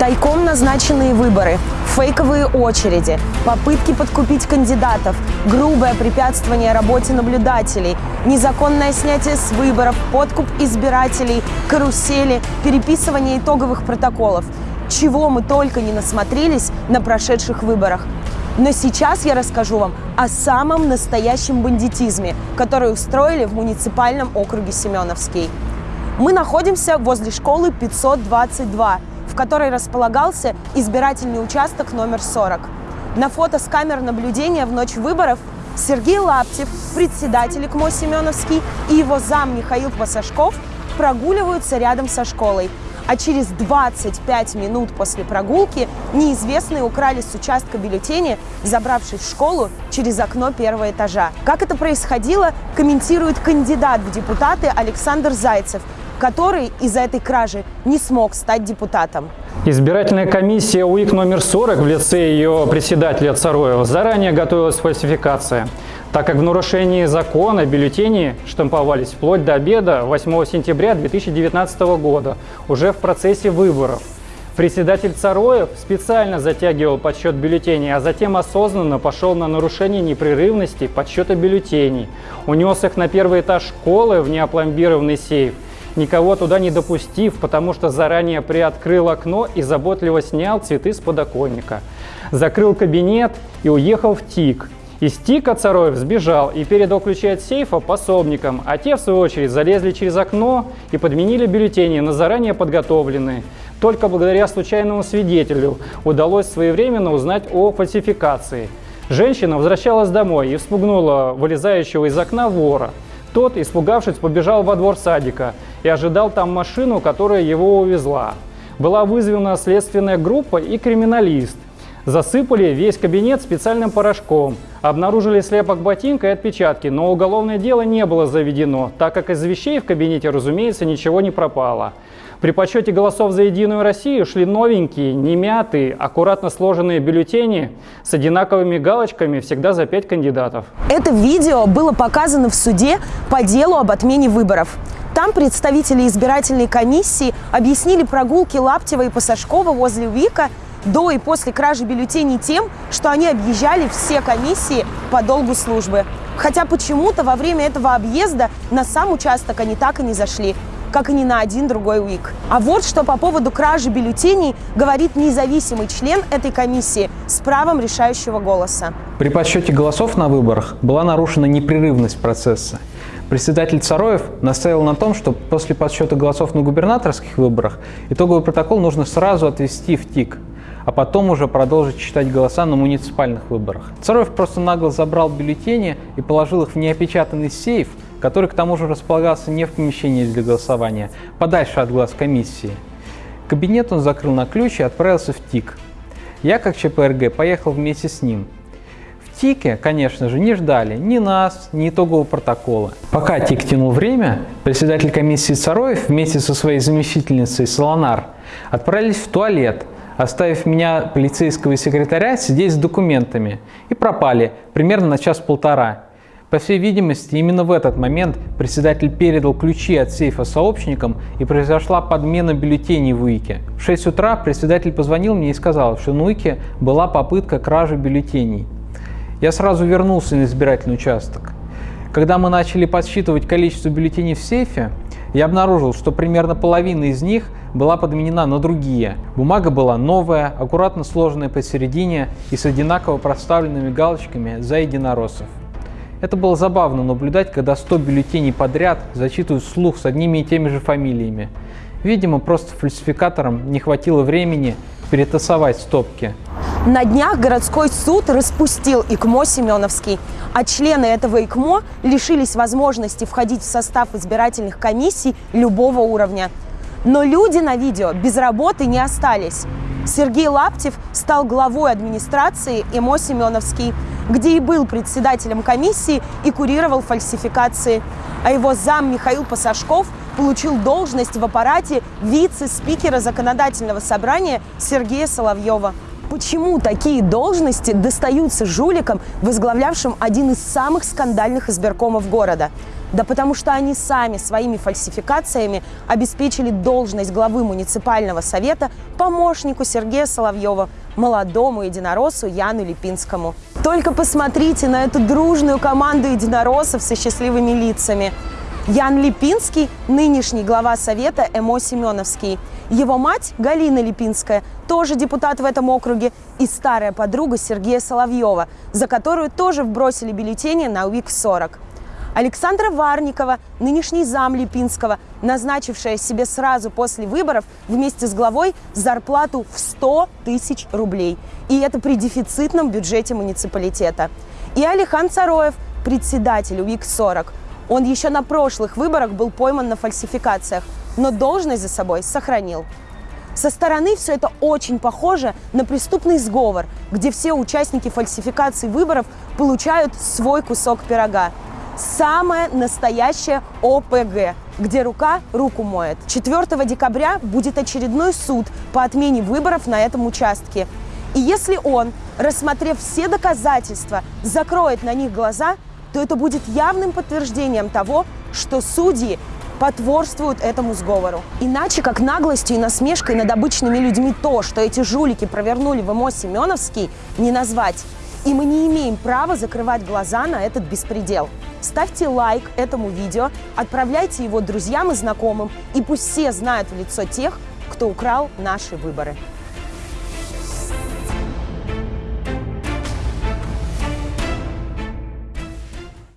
Тайком назначенные выборы, фейковые очереди, попытки подкупить кандидатов, грубое препятствование работе наблюдателей, незаконное снятие с выборов, подкуп избирателей, карусели, переписывание итоговых протоколов. Чего мы только не насмотрелись на прошедших выборах. Но сейчас я расскажу вам о самом настоящем бандитизме, который устроили в муниципальном округе Семеновский. Мы находимся возле школы 522, в которой располагался избирательный участок номер 40. На фото с камер наблюдения в ночь выборов Сергей Лаптев, председатель ИКМО Семеновский и его зам Михаил Пасашков прогуливаются рядом со школой. А через 25 минут после прогулки неизвестные украли с участка бюллетени, забравшись в школу через окно первого этажа. Как это происходило, комментирует кандидат в депутаты Александр Зайцев – который из-за этой кражи не смог стать депутатом. Избирательная комиссия УИК номер 40 в лице ее председателя Цароева заранее готовилась к фальсификации, так как в нарушении закона бюллетени штамповались вплоть до обеда 8 сентября 2019 года, уже в процессе выборов. Председатель Цароев специально затягивал подсчет бюллетеней, а затем осознанно пошел на нарушение непрерывности подсчета бюллетеней. Унес их на первый этаж школы в неопломбированный сейф – никого туда не допустив, потому что заранее приоткрыл окно и заботливо снял цветы с подоконника. Закрыл кабинет и уехал в ТИК. Из ТИКа Цароев сбежал и передал ключи от сейфа пособникам, а те, в свою очередь, залезли через окно и подменили бюллетени на заранее подготовленные. Только благодаря случайному свидетелю удалось своевременно узнать о фальсификации. Женщина возвращалась домой и вспугнула вылезающего из окна вора. Тот, испугавшись, побежал во двор садика и ожидал там машину, которая его увезла. Была вызвана следственная группа и криминалист. Засыпали весь кабинет специальным порошком. Обнаружили слепок ботинка и отпечатки, но уголовное дело не было заведено, так как из вещей в кабинете, разумеется, ничего не пропало. При подсчете голосов за «Единую Россию» шли новенькие, немятые, аккуратно сложенные бюллетени с одинаковыми галочками всегда за пять кандидатов. Это видео было показано в суде по делу об отмене выборов. Там представители избирательной комиссии объяснили прогулки Лаптева и Пасашкова возле УИКа до и после кражи бюллетеней тем, что они объезжали все комиссии по долгу службы. Хотя почему-то во время этого объезда на сам участок они так и не зашли как и ни на один другой УИК. А вот что по поводу кражи бюллетеней говорит независимый член этой комиссии с правом решающего голоса. При подсчете голосов на выборах была нарушена непрерывность процесса. Председатель Цароев настаивал на том, что после подсчета голосов на губернаторских выборах итоговый протокол нужно сразу отвести в ТИК, а потом уже продолжить читать голоса на муниципальных выборах. Цароев просто нагло забрал бюллетени и положил их в неопечатанный сейф, который к тому же располагался не в помещении для голосования, подальше от глаз комиссии. Кабинет он закрыл на ключ и отправился в ТИК. Я, как ЧПРГ, поехал вместе с ним. В ТИКе, конечно же, не ждали ни нас, ни итогового протокола. Пока ТИК тянул время, председатель комиссии Цароев вместе со своей заместительницей Солонар отправились в туалет, оставив меня, полицейского секретаря, сидеть с документами, и пропали примерно на час-полтора. По всей видимости, именно в этот момент председатель передал ключи от сейфа сообщникам и произошла подмена бюллетеней в УИКе. В 6 утра председатель позвонил мне и сказал, что на УИКе была попытка кражи бюллетеней. Я сразу вернулся на избирательный участок. Когда мы начали подсчитывать количество бюллетеней в сейфе, я обнаружил, что примерно половина из них была подменена на другие. Бумага была новая, аккуратно сложенная посередине и с одинаково проставленными галочками за единороссов. Это было забавно наблюдать, когда 100 бюллетеней подряд зачитывают вслух с одними и теми же фамилиями. Видимо, просто фальсификаторам не хватило времени перетасовать стопки. На днях городской суд распустил ИКМО Семеновский, а члены этого ИКМО лишились возможности входить в состав избирательных комиссий любого уровня. Но люди на видео без работы не остались. Сергей Лаптев стал главой администрации ИМО Семеновский – где и был председателем комиссии и курировал фальсификации. А его зам Михаил Пасашков получил должность в аппарате вице-спикера законодательного собрания Сергея Соловьева. Почему такие должности достаются жуликам, возглавлявшим один из самых скандальных избиркомов города? Да потому что они сами своими фальсификациями обеспечили должность главы муниципального совета помощнику Сергея Соловьева, молодому единороссу Яну Липинскому. Только посмотрите на эту дружную команду единороссов со счастливыми лицами. Ян Липинский – нынешний глава совета ЭМО Семеновский. Его мать Галина Липинская тоже депутат в этом округе и старая подруга Сергея Соловьева, за которую тоже вбросили бюллетени на УИК-40. Александра Варникова, нынешний зам Липинского, назначившая себе сразу после выборов вместе с главой зарплату в 100 тысяч рублей. И это при дефицитном бюджете муниципалитета. И Алихан Цароев, председатель УИК-40. Он еще на прошлых выборах был пойман на фальсификациях, но должность за собой сохранил. Со стороны все это очень похоже на преступный сговор, где все участники фальсификации выборов получают свой кусок пирога самое настоящее ОПГ, где рука руку моет. 4 декабря будет очередной суд по отмене выборов на этом участке. И если он, рассмотрев все доказательства, закроет на них глаза, то это будет явным подтверждением того, что судьи потворствуют этому сговору. Иначе как наглостью и насмешкой над обычными людьми то, что эти жулики провернули в МО Семеновский, не назвать. И мы не имеем права закрывать глаза на этот беспредел. Ставьте лайк этому видео, отправляйте его друзьям и знакомым, и пусть все знают в лицо тех, кто украл наши выборы.